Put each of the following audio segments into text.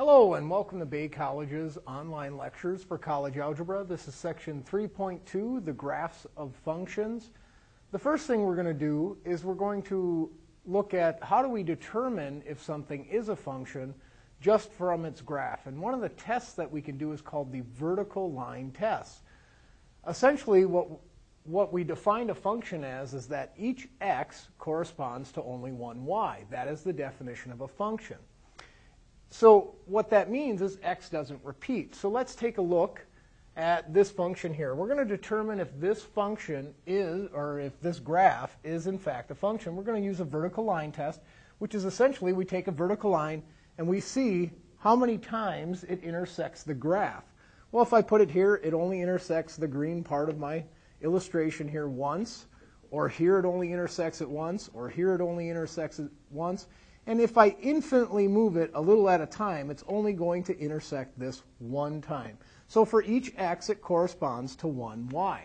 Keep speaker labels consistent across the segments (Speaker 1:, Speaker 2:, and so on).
Speaker 1: Hello and welcome to Bay College's online lectures for college algebra. This is section 3.2, the graphs of functions. The first thing we're going to do is we're going to look at how do we determine if something is a function just from its graph. And one of the tests that we can do is called the vertical line test. Essentially, what, what we define a function as is that each x corresponds to only one y. That is the definition of a function. So what that means is x doesn't repeat. So let's take a look at this function here. We're going to determine if this function is, or if this graph is in fact a function. We're going to use a vertical line test, which is essentially we take a vertical line and we see how many times it intersects the graph. Well, if I put it here, it only intersects the green part of my illustration here once, or here it only intersects it once, or here it only intersects it once. And if I infinitely move it a little at a time, it's only going to intersect this one time. So for each x, it corresponds to one y.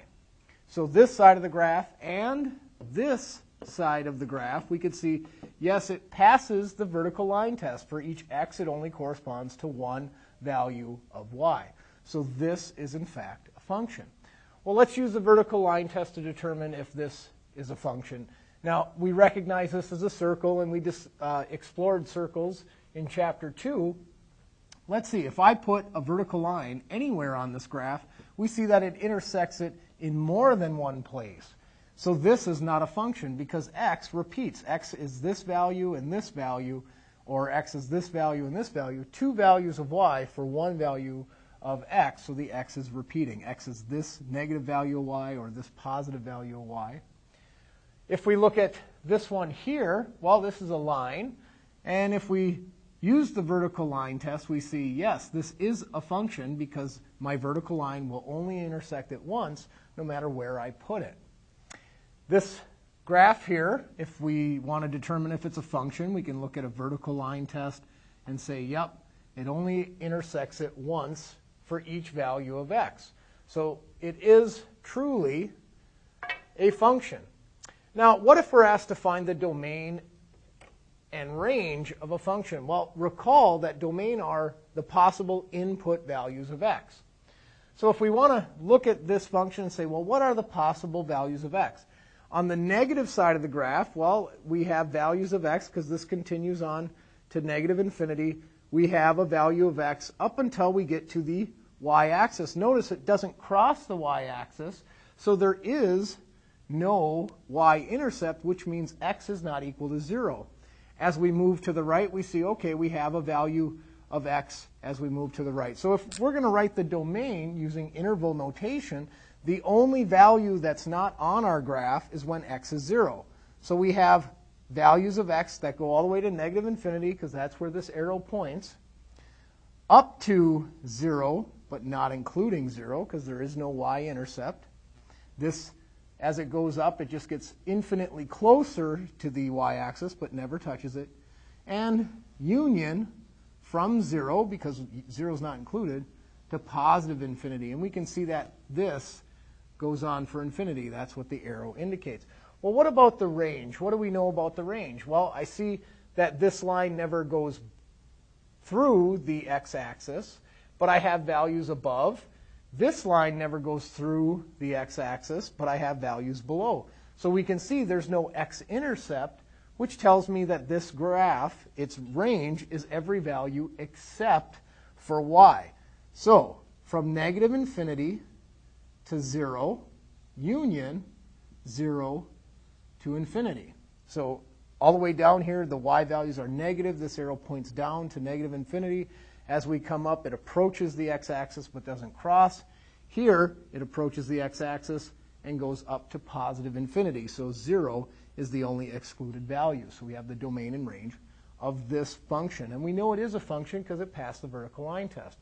Speaker 1: So this side of the graph and this side of the graph, we could see, yes, it passes the vertical line test. For each x, it only corresponds to one value of y. So this is, in fact, a function. Well, let's use the vertical line test to determine if this is a function. Now, we recognize this as a circle, and we just uh, explored circles in Chapter 2. Let's see, if I put a vertical line anywhere on this graph, we see that it intersects it in more than one place. So this is not a function because x repeats. x is this value and this value, or x is this value and this value. Two values of y for one value of x, so the x is repeating. x is this negative value of y or this positive value of y. If we look at this one here, well, this is a line. And if we use the vertical line test, we see, yes, this is a function because my vertical line will only intersect it once, no matter where I put it. This graph here, if we want to determine if it's a function, we can look at a vertical line test and say, yep, it only intersects it once for each value of x. So it is truly a function. Now, what if we're asked to find the domain and range of a function? Well, recall that domain are the possible input values of x. So if we want to look at this function and say, well, what are the possible values of x? On the negative side of the graph, well, we have values of x because this continues on to negative infinity. We have a value of x up until we get to the y-axis. Notice it doesn't cross the y-axis, so there is no y-intercept, which means x is not equal to 0. As we move to the right, we see, okay, we have a value of x as we move to the right. So if we're going to write the domain using interval notation, the only value that's not on our graph is when x is 0. So we have values of x that go all the way to negative infinity, because that's where this arrow points, up to 0, but not including 0, because there is no y-intercept. This as it goes up, it just gets infinitely closer to the y-axis, but never touches it. And union from 0, because 0 is not included, to positive infinity. And we can see that this goes on for infinity. That's what the arrow indicates. Well, what about the range? What do we know about the range? Well, I see that this line never goes through the x-axis, but I have values above this line never goes through the x-axis, but I have values below. So we can see there's no x-intercept, which tells me that this graph, its range, is every value except for y. So from negative infinity to 0, union 0 to infinity. So all the way down here, the y values are negative. This arrow points down to negative infinity. As we come up, it approaches the x-axis but doesn't cross. Here, it approaches the x-axis and goes up to positive infinity. So 0 is the only excluded value. So we have the domain and range of this function. And we know it is a function because it passed the vertical line test.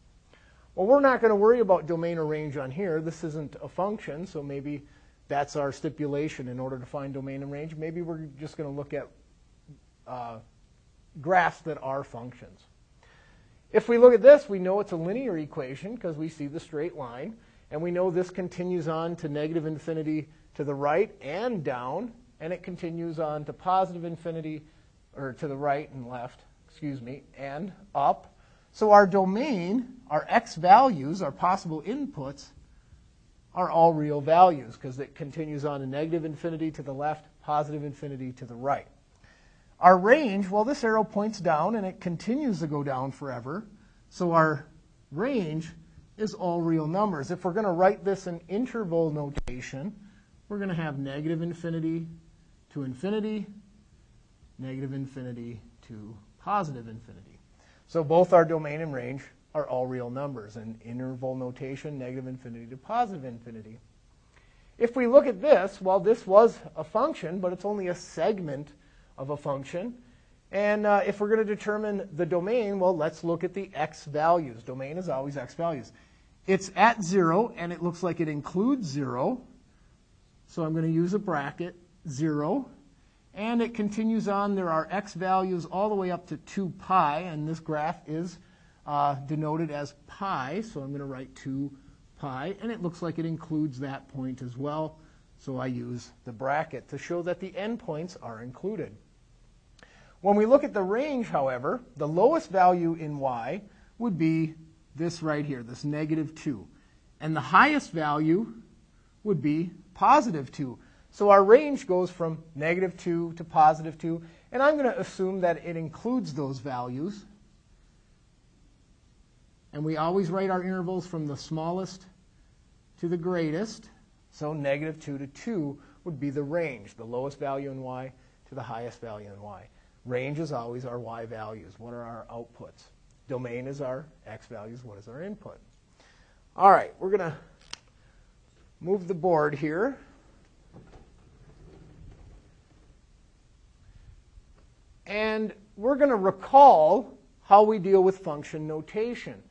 Speaker 1: Well, we're not going to worry about domain or range on here. This isn't a function, so maybe that's our stipulation in order to find domain and range. Maybe we're just going to look at uh, graphs that are functions. If we look at this, we know it's a linear equation because we see the straight line. And we know this continues on to negative infinity to the right and down. And it continues on to positive infinity, or to the right and left, excuse me, and up. So our domain, our x values, our possible inputs, are all real values because it continues on to negative infinity to the left, positive infinity to the right. Our range, well, this arrow points down and it continues to go down forever. So our range is all real numbers. If we're going to write this in interval notation, we're going to have negative infinity to infinity, negative infinity to positive infinity. So both our domain and range are all real numbers in interval notation, negative infinity to positive infinity. If we look at this, well, this was a function, but it's only a segment of a function. And uh, if we're going to determine the domain, well, let's look at the x values. Domain is always x values. It's at 0, and it looks like it includes 0. So I'm going to use a bracket, 0. And it continues on. There are x values all the way up to 2 pi, and this graph is uh, denoted as pi. So I'm going to write 2 pi, and it looks like it includes that point as well. So I use the bracket to show that the endpoints are included. When we look at the range, however, the lowest value in y would be this right here, this negative 2. And the highest value would be positive 2. So our range goes from negative 2 to positive 2. And I'm going to assume that it includes those values. And we always write our intervals from the smallest to the greatest. So negative 2 to 2 would be the range, the lowest value in y to the highest value in y. Range is always our y values. What are our outputs? Domain is our x values. What is our input? All right, we're going to move the board here. And we're going to recall how we deal with function notation.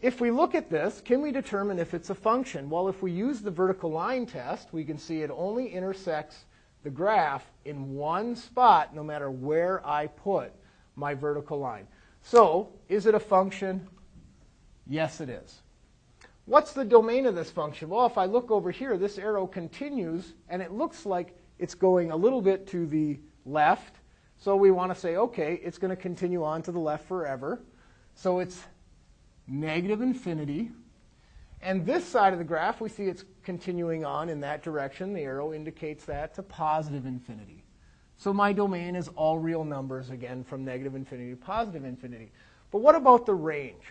Speaker 1: If we look at this, can we determine if it's a function? Well, if we use the vertical line test, we can see it only intersects the graph in one spot no matter where I put my vertical line. So, is it a function? Yes, it is. What's the domain of this function? Well, if I look over here, this arrow continues, and it looks like it's going a little bit to the left. So we want to say, okay, it's going to continue on to the left forever. So it's negative infinity. And this side of the graph, we see it's continuing on in that direction. The arrow indicates that to positive infinity. So my domain is all real numbers, again, from negative infinity to positive infinity. But what about the range?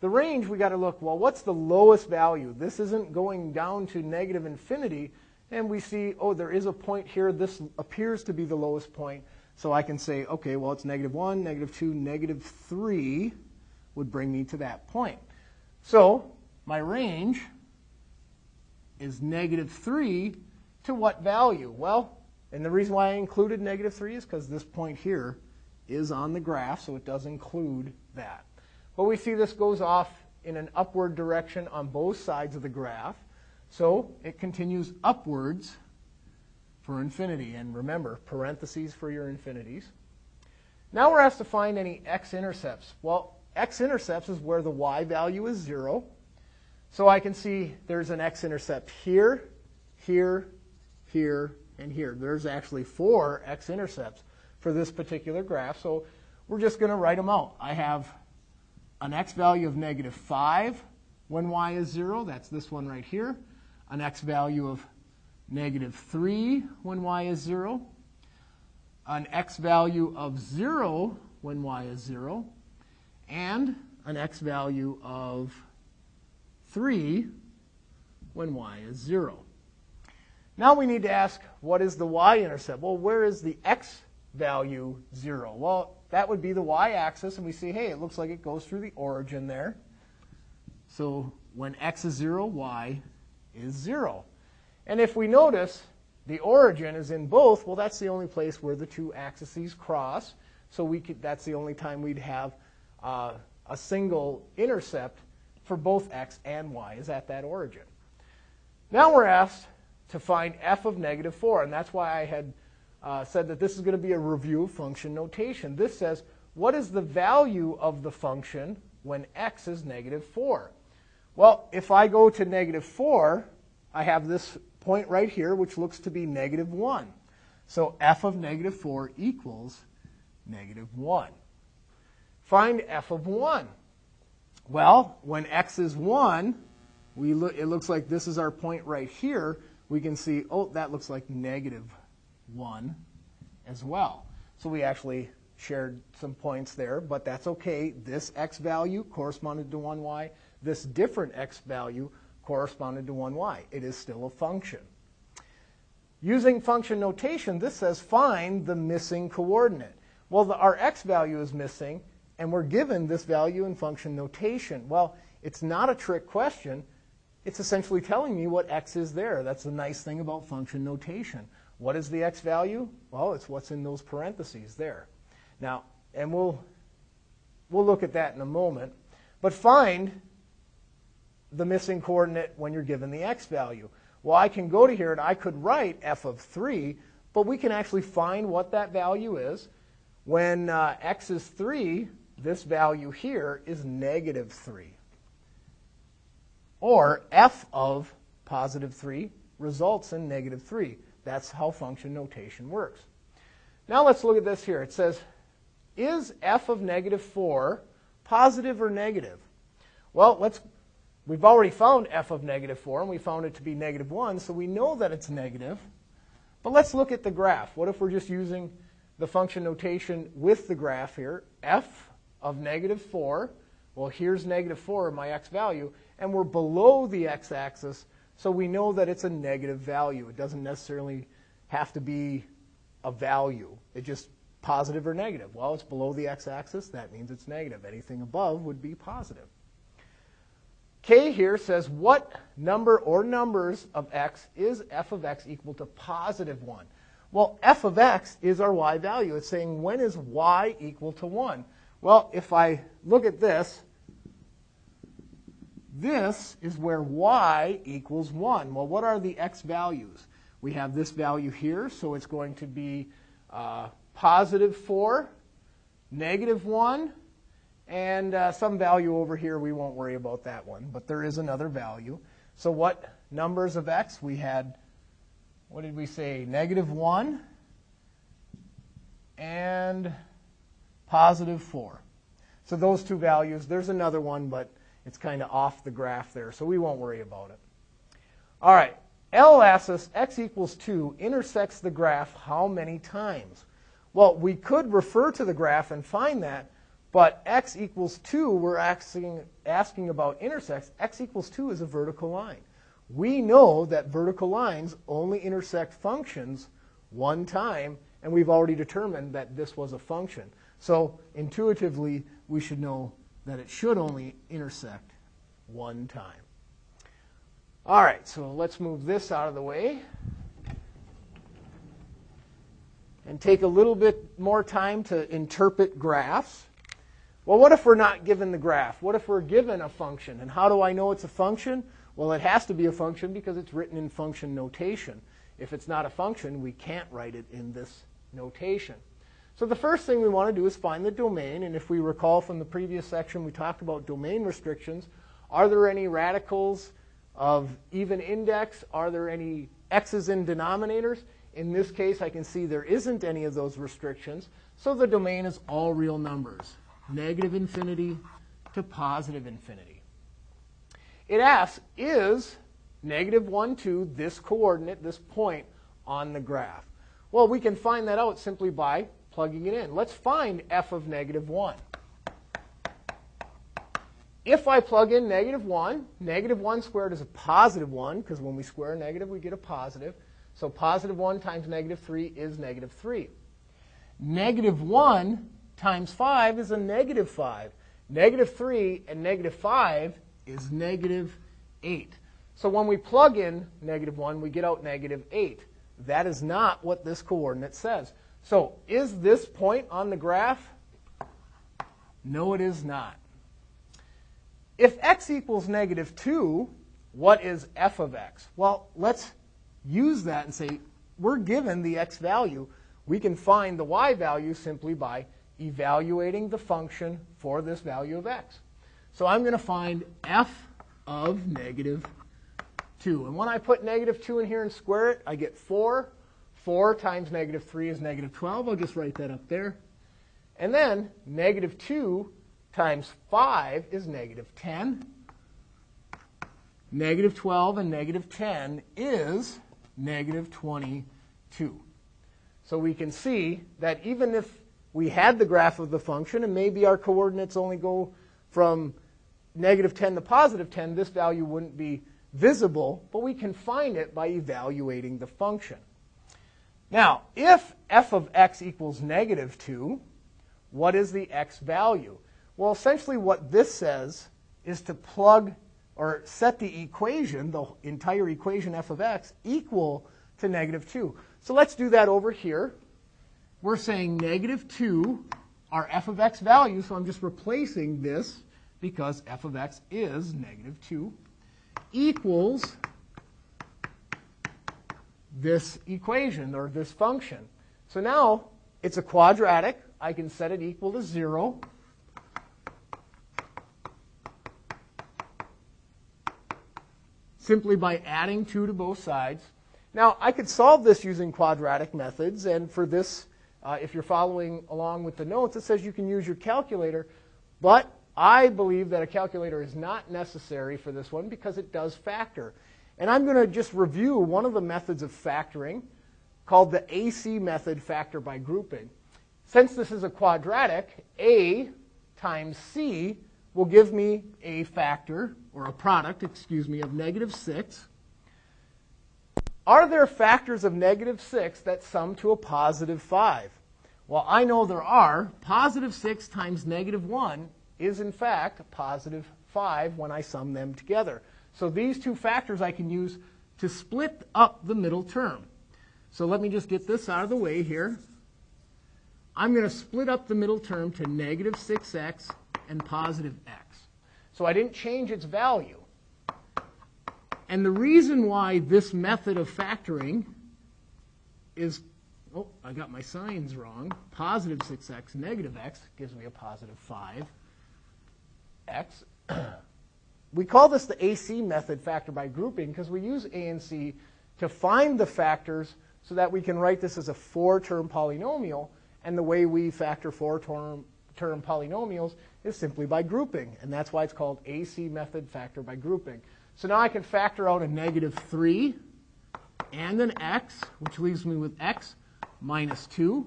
Speaker 1: The range, we got to look, well, what's the lowest value? This isn't going down to negative infinity. And we see, oh, there is a point here. This appears to be the lowest point. So I can say, okay, well, it's negative 1, negative 2, negative 3 would bring me to that point. So my range is negative 3 to what value? Well, and the reason why I included negative 3 is because this point here is on the graph, so it does include that. But we see this goes off in an upward direction on both sides of the graph. So it continues upwards for infinity. And remember, parentheses for your infinities. Now we're asked to find any x-intercepts. Well, x-intercepts is where the y value is 0. So I can see there's an x-intercept here, here, here, and here. There's actually four x-intercepts for this particular graph. So we're just going to write them out. I have an x value of negative 5 when y is 0. That's this one right here. An x value of negative 3 when y is 0. An x value of 0 when y is 0 and an x value of 3 when y is 0. Now we need to ask, what is the y-intercept? Well, where is the x value 0? Well, that would be the y-axis, and we see, hey, it looks like it goes through the origin there. So when x is 0, y is 0. And if we notice the origin is in both, well, that's the only place where the two axes cross. So we could, that's the only time we'd have uh, a single intercept for both x and y is at that origin. Now we're asked to find f of negative 4, and that's why I had uh, said that this is going to be a review of function notation. This says, what is the value of the function when x is negative 4? Well, if I go to negative 4, I have this point right here, which looks to be negative 1. So f of negative 4 equals negative 1. Find f of 1. Well, when x is 1, we look, it looks like this is our point right here. We can see, oh, that looks like negative 1 as well. So we actually shared some points there, but that's okay. This x value corresponded to 1y. This different x value corresponded to 1y. It is still a function. Using function notation, this says find the missing coordinate. Well, the, our x value is missing, and we're given this value in function notation. Well, it's not a trick question. It's essentially telling me what x is there. That's the nice thing about function notation. What is the x value? Well, it's what's in those parentheses there. Now, and we'll, we'll look at that in a moment. But find the missing coordinate when you're given the x value. Well, I can go to here and I could write f of 3, but we can actually find what that value is. When uh, x is 3, this value here is negative 3. Or f of positive 3 results in negative 3. That's how function notation works. Now let's look at this here. It says, is f of negative 4 positive or negative? Well, let's We've already found f of negative 4, and we found it to be negative 1, so we know that it's negative. But let's look at the graph. What if we're just using the function notation with the graph here? f of negative 4, well, here's negative 4, my x value, and we're below the x-axis, so we know that it's a negative value. It doesn't necessarily have to be a value. It just positive or negative. Well, it's below the x-axis. That means it's negative. Anything above would be positive. K here says what number or numbers of x is f of x equal to positive 1? Well, f of x is our y value. It's saying when is y equal to 1? Well, if I look at this, this is where y equals 1. Well, what are the x values? We have this value here, so it's going to be uh, positive 4, negative 1, and uh, some value over here, we won't worry about that one, but there is another value. So what numbers of x? We had, what did we say, negative 1 and positive 4. So those two values, there's another one, but it's kind of off the graph there, so we won't worry about it. All right, L asks us x equals 2 intersects the graph how many times? Well, we could refer to the graph and find that, but x equals 2, we're asking, asking about intersects. x equals 2 is a vertical line. We know that vertical lines only intersect functions one time, and we've already determined that this was a function. So intuitively, we should know that it should only intersect one time. All right, so let's move this out of the way and take a little bit more time to interpret graphs. Well, what if we're not given the graph? What if we're given a function? And how do I know it's a function? Well, it has to be a function because it's written in function notation. If it's not a function, we can't write it in this notation. So the first thing we want to do is find the domain. And if we recall from the previous section, we talked about domain restrictions. Are there any radicals of even index? Are there any x's in denominators? In this case, I can see there isn't any of those restrictions. So the domain is all real numbers negative infinity to positive infinity. It asks, is negative 1, 2 this coordinate, this point on the graph? Well, we can find that out simply by plugging it in. Let's find f of negative 1. If I plug in negative 1, negative 1 squared is a positive 1, because when we square a negative, we get a positive. So positive 1 times negative 3 is negative 3. Negative 1 times 5 is a negative 5. Negative 3 and negative 5 is negative 8. So when we plug in negative 1, we get out negative 8. That is not what this coordinate says. So is this point on the graph? No, it is not. If x equals negative 2, what is f of x? Well, let's use that and say we're given the x value. We can find the y value simply by evaluating the function for this value of x. So I'm going to find f of negative 2. And when I put negative 2 in here and square it, I get 4. 4 times negative 3 is negative 12. I'll just write that up there. And then negative 2 times 5 is negative 10. Negative 12 and negative 10 is negative 22. So we can see that even if we had the graph of the function and maybe our coordinates only go from negative 10 to positive 10, this value wouldn't be visible, but we can find it by evaluating the function. Now, if f of x equals negative 2, what is the x value? Well, essentially what this says is to plug or set the equation, the entire equation f of x, equal to negative 2. So let's do that over here. We're saying negative 2 are f of x value, so I'm just replacing this because f of x is negative 2 equals this equation or this function. So now it's a quadratic. I can set it equal to 0. simply by adding 2 to both sides. Now, I could solve this using quadratic methods, and for this, uh, if you're following along with the notes, it says you can use your calculator, but I believe that a calculator is not necessary for this one because it does factor. And I'm going to just review one of the methods of factoring called the AC method, factor by grouping. Since this is a quadratic, A times C will give me a factor, or a product, excuse me, of negative 6. Are there factors of negative 6 that sum to a positive 5? Well, I know there are. Positive 6 times negative 1 is, in fact, positive 5 when I sum them together. So these two factors I can use to split up the middle term. So let me just get this out of the way here. I'm going to split up the middle term to negative 6x and positive x. So I didn't change its value. And the reason why this method of factoring is, oh, I got my signs wrong. Positive 6x, negative x gives me a positive 5x. We call this the AC method factor by grouping because we use A and C to find the factors so that we can write this as a four-term polynomial. And the way we factor four-term term polynomials is simply by grouping. And that's why it's called AC method factor by grouping. So now I can factor out a negative 3 and an x, which leaves me with x minus 2.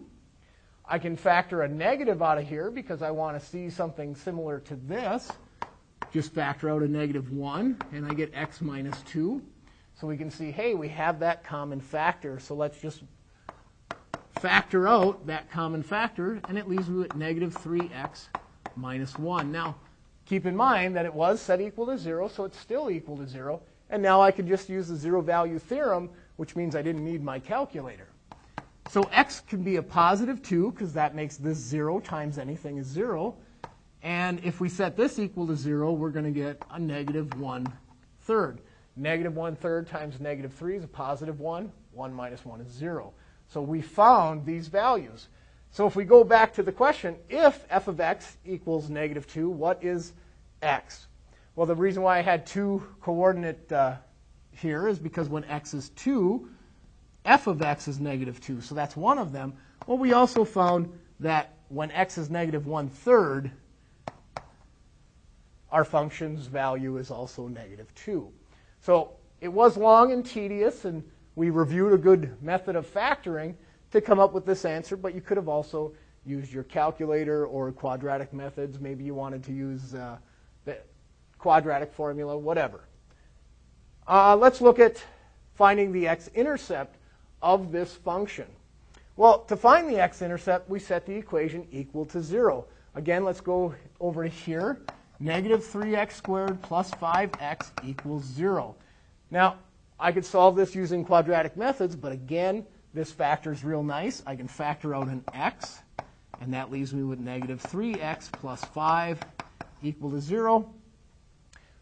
Speaker 1: I can factor a negative out of here because I want to see something similar to this just factor out a negative 1, and I get x minus 2. So we can see, hey, we have that common factor, so let's just factor out that common factor, and it leaves me with negative 3x minus 1. Now, keep in mind that it was set equal to 0, so it's still equal to 0. And now I could just use the zero value theorem, which means I didn't need my calculator. So x can be a positive 2, because that makes this 0 times anything is 0. And if we set this equal to 0, we're going to get a negative 1 third. Negative 1 third times negative 3 is a positive 1. 1 minus 1 is 0. So we found these values. So if we go back to the question, if f of x equals negative 2, what is x? Well, the reason why I had two coordinate uh, here is because when x is 2, f of x is negative 2. So that's one of them. Well, we also found that when x is negative 1 third, our function's value is also negative 2. So it was long and tedious, and we reviewed a good method of factoring to come up with this answer, but you could have also used your calculator or quadratic methods. Maybe you wanted to use uh, the quadratic formula, whatever. Uh, let's look at finding the x-intercept of this function. Well, to find the x-intercept, we set the equation equal to 0. Again, let's go over here negative 3x squared plus 5x equals 0. Now, I could solve this using quadratic methods, but again, this factor is real nice. I can factor out an x, and that leaves me with negative 3x plus 5 equal to 0.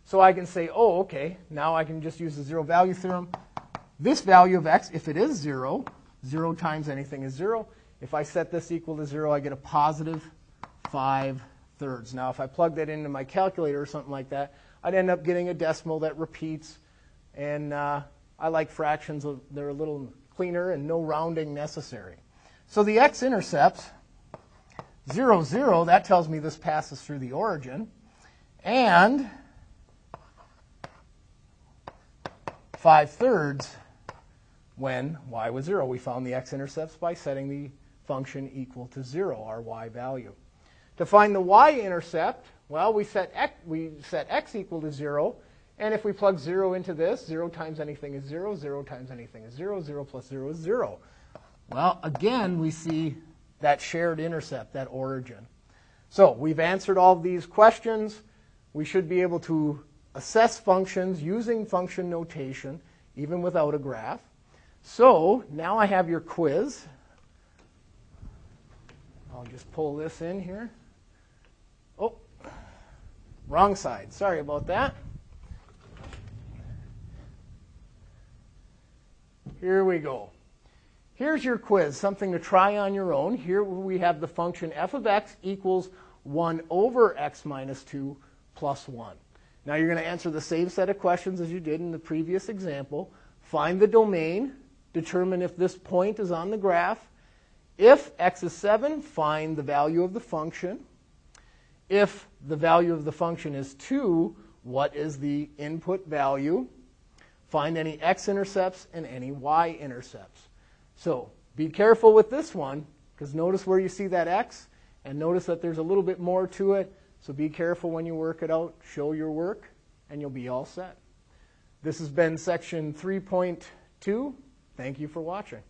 Speaker 1: So I can say, oh, okay, now I can just use the zero value theorem. This value of x, if it is 0, 0 times anything is 0. If I set this equal to 0, I get a positive 5 thirds. Now, if I plug that into my calculator or something like that, I'd end up getting a decimal that repeats. And uh, I like fractions, they're a little cleaner and no rounding necessary. So the x-intercept, 0, 0, that tells me this passes through the origin. And 5 thirds when y was 0. We found the x-intercepts by setting the function equal to 0, our y value. To find the y-intercept, well, we set, x, we set x equal to 0, and if we plug 0 into this, 0 times anything is 0, 0 times anything is 0, 0 plus 0 is 0. Well, again, we see that shared intercept, that origin. So we've answered all these questions. We should be able to assess functions using function notation, even without a graph. So now I have your quiz. I'll just pull this in here. Wrong side. Sorry about that. Here we go. Here's your quiz, something to try on your own. Here we have the function f of x equals 1 over x minus 2 plus 1. Now you're going to answer the same set of questions as you did in the previous example. Find the domain, determine if this point is on the graph. If x is 7, find the value of the function. If the value of the function is 2, what is the input value? Find any x-intercepts and any y-intercepts. So be careful with this one, because notice where you see that x, and notice that there's a little bit more to it. So be careful when you work it out. Show your work, and you'll be all set. This has been section 3.2. Thank you for watching.